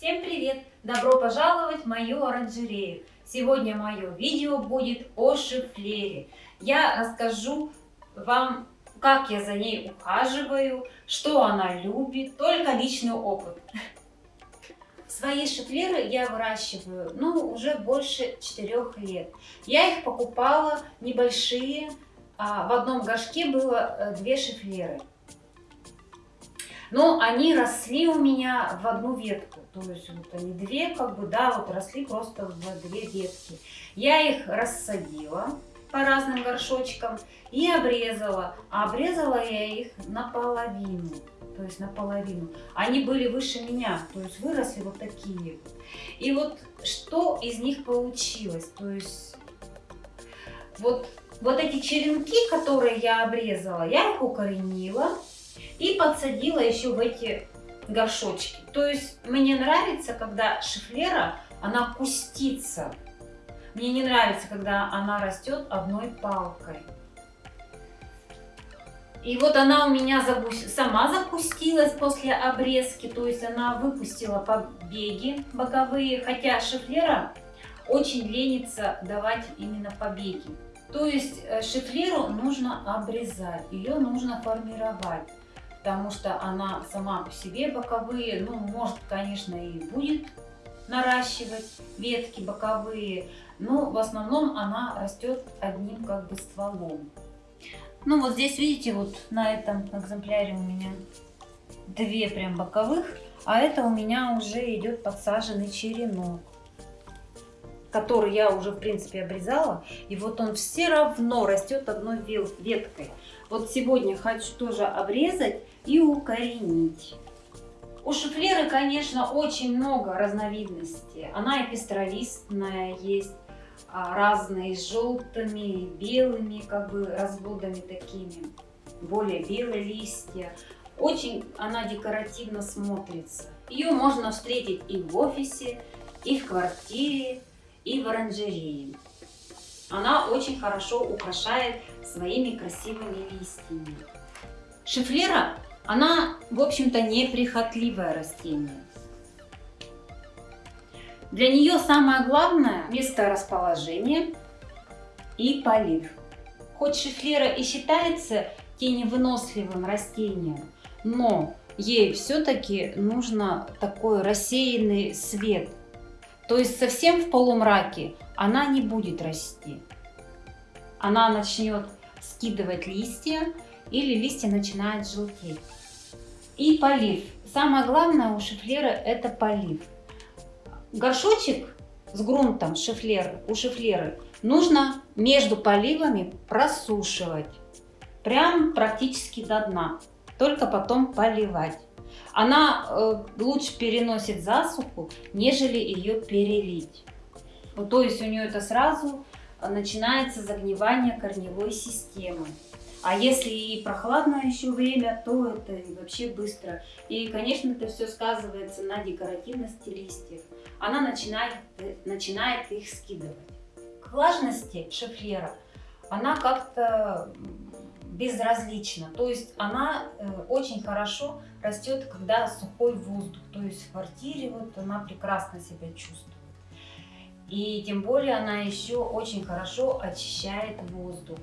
Всем привет! Добро пожаловать в мою оранжерею! Сегодня мое видео будет о шифлере. Я расскажу вам, как я за ней ухаживаю, что она любит, только личный опыт. Свои шифлеры я выращиваю, ну, уже больше 4 лет. Я их покупала небольшие, а в одном горшке было э, две шифлеры. Но они росли у меня в одну ветку. То есть вот они две, как бы, да, вот росли просто в две ветки. Я их рассадила по разным горшочкам и обрезала. А обрезала я их наполовину. То есть наполовину. Они были выше меня, то есть выросли вот такие. И вот что из них получилось? То есть вот, вот эти черенки, которые я обрезала, я их укоренила и подсадила еще в эти горшочки. То есть мне нравится, когда шифлера, она кустится. Мне не нравится, когда она растет одной палкой. И вот она у меня сама запустилась после обрезки, то есть она выпустила побеги боковые, хотя шифлера очень ленится давать именно побеги. То есть э, шифлеру нужно обрезать, ее нужно формировать потому что она сама по себе боковые, ну, может, конечно, и будет наращивать ветки боковые, но в основном она растет одним как бы стволом. Ну, вот здесь, видите, вот на этом экземпляре у меня две прям боковых, а это у меня уже идет подсаженный черенок который я уже в принципе обрезала и вот он все равно растет одной веткой вот сегодня хочу тоже обрезать и укоренить. У шифлеры, конечно, очень много разновидностей. Она и пестролистная есть, а, разные с желтыми, белыми как бы разводами такими, более белые листья. Очень она декоративно смотрится. Ее можно встретить и в офисе, и в квартире, и в оранжерее. Она очень хорошо украшает своими красивыми листьями. Шифлера она, в общем-то, неприхотливое растение. Для нее самое главное место расположения и полив. Хоть шифлера и считается теневыносливым растением, но ей все-таки нужно такой рассеянный свет. То есть совсем в полумраке она не будет расти. Она начнет скидывать листья или листья начинают желтеть. И полив. Самое главное у шифлера это полив. Горшочек с грунтом шифлер, у шифлеры нужно между поливами просушивать. Прям практически до дна. Только потом поливать. Она э, лучше переносит засуху, нежели ее перелить. Вот, то есть у нее это сразу начинается загнивание корневой системы. А если и прохладное еще время, то это вообще быстро. И, конечно, это все сказывается на декоративности листьев. Она начинает, начинает их скидывать. К влажности шифлера она как-то безразлична. То есть она э, очень хорошо растет, когда сухой воздух. То есть в квартире вот она прекрасно себя чувствует. И тем более она еще очень хорошо очищает воздух.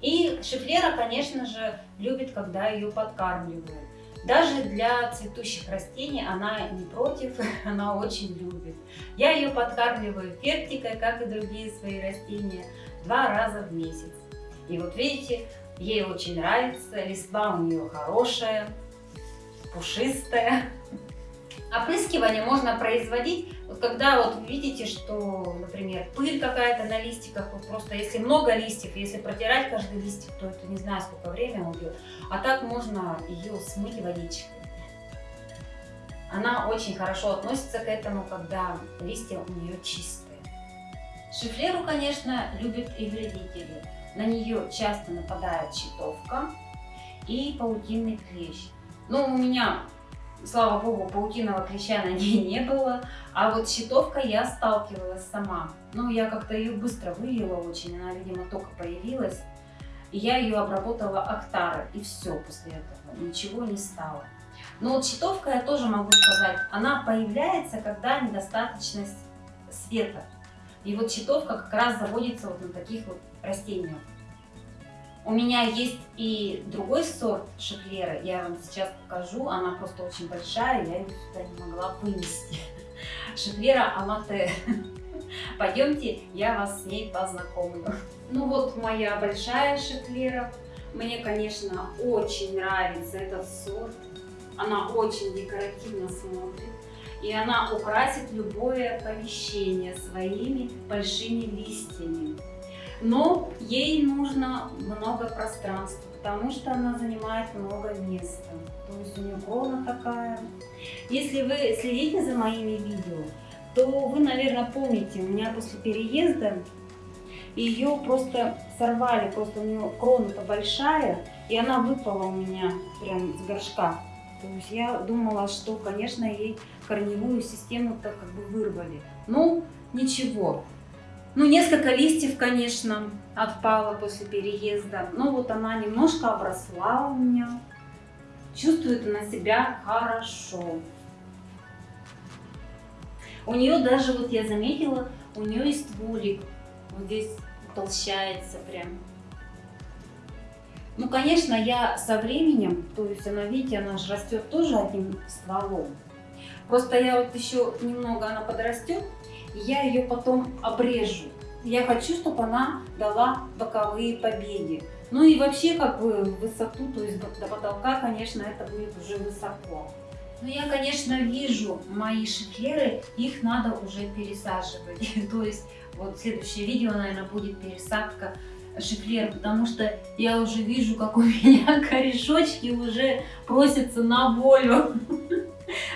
И шифлера, конечно же, любит, когда ее подкармливают. Даже для цветущих растений она не против, она очень любит. Я ее подкармливаю фертикой, как и другие свои растения, два раза в месяц. И вот видите, ей очень нравится, листва у нее хорошая, пушистая. Опрыскивание можно производить, вот когда вот видите, что, например, пыль какая-то на листиках, вот просто если много листьев, если протирать каждый листик, то это не знаю, сколько времени уйдет. А так можно ее смыть водичкой. Она очень хорошо относится к этому, когда листья у нее чистые. Шифлеру, конечно, любят и вредители. На нее часто нападает щитовка и паутинный клещ. Но у меня слава богу, паутиного клеща на ней не было. А вот щитовка я сталкивалась сама. Ну, я как-то ее быстро вывела очень, она, видимо, только появилась. И я ее обработала Актара, и все после этого, ничего не стало. Но вот щитовка, я тоже могу сказать, она появляется, когда недостаточность света. И вот щитовка как раз заводится вот на таких вот растениях. У меня есть и другой сорт шифлеры, я вам сейчас покажу, она просто очень большая, я ее сюда не могла вынести. Шифлера Амате. Пойдемте, я вас с ней познакомлю. Ну вот моя большая шифлера. Мне, конечно, очень нравится этот сорт. Она очень декоративно смотрит. И она украсит любое помещение своими большими листьями. Но ей нужно много пространства, потому что она занимает много места. То есть у нее крона такая. Если вы следите за моими видео, то вы, наверное, помните, у меня после переезда ее просто сорвали, просто у нее крона-то большая, и она выпала у меня прям с горшка. То есть я думала, что, конечно, ей корневую систему-то как бы вырвали. Ну, ничего. Ну, несколько листьев, конечно, отпало после переезда. Но вот она немножко обросла у меня. Чувствует она себя хорошо. У нее даже, вот я заметила, у нее есть стволик. Вот здесь утолщается прям. Ну, конечно, я со временем, то есть она, видите, она же растет тоже одним стволом. Просто я вот еще немного она подрастет, и я ее потом обрежу. Я хочу, чтобы она дала боковые побеги. Ну и вообще, как бы, высоту, то есть до потолка, конечно, это будет уже высоко. Но я, конечно, вижу мои шифлеры, их надо уже пересаживать. То есть, вот следующее видео, наверное, будет пересадка шифлер, потому что я уже вижу, как у меня корешочки уже просятся на волю.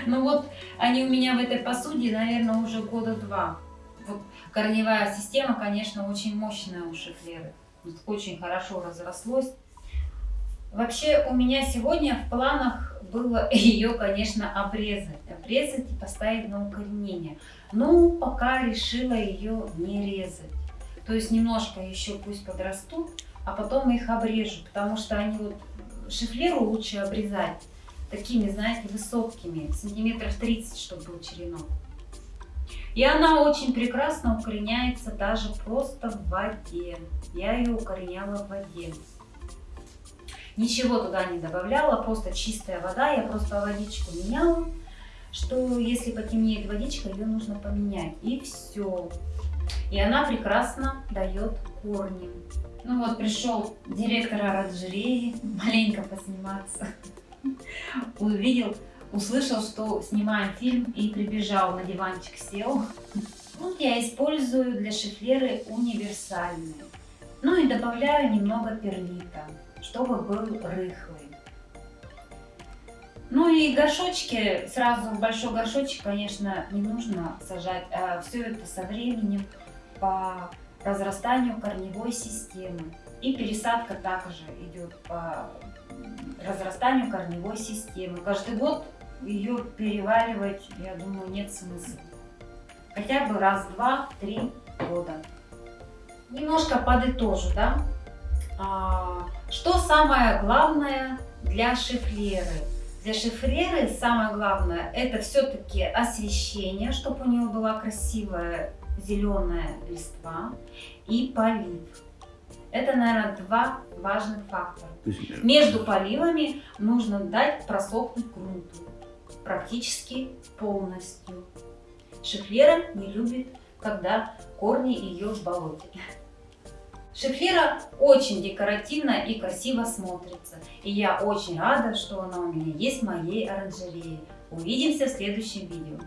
Ну вот, они у меня в этой посуде, наверное, уже года два. Вот корневая система, конечно, очень мощная у шифлеры. Очень хорошо разрослось. Вообще у меня сегодня в планах было ее, конечно, обрезать. Обрезать и поставить на укоренение. Но пока решила ее не резать. То есть немножко еще пусть подрастут, а потом их обрежу, потому что они вот шифлеру лучше обрезать такими, знаете, высокими, сантиметров 30, чтобы был черенок. И она очень прекрасно укореняется даже просто в воде. Я ее укореняла в воде. Ничего туда не добавляла, просто чистая вода. Я просто водичку меняла, что если потемнеет водичка, ее нужно поменять. И все. И она прекрасно дает корни. Ну вот пришел директор оранжереи маленько посниматься. Увидел, услышал, что снимаем фильм и прибежал на диванчик сел. Вот я использую для шифлеры универсальные. Ну и добавляю немного перлита, чтобы был рыхлый. Ну и горшочки, сразу большой горшочек, конечно, не нужно сажать, а все это со временем по разрастанию корневой системы. И пересадка также идет по разрастанию корневой системы. Каждый год ее переваривать, я думаю, нет смысла. Хотя бы раз, два, три года. Немножко подытожу, да? А, что самое главное для шифлеры? Для шифреры самое главное это все-таки освещение, чтобы у нее была красивая зеленая листва и полив. Это, наверное, два важных фактора. Между поливами нужно дать просохнуть грунту практически полностью. Шифлера не любит, когда корни ее в болоте. Шифлера очень декоративно и красиво смотрится. И я очень рада, что она у меня есть в моей оранжерее. Увидимся в следующем видео.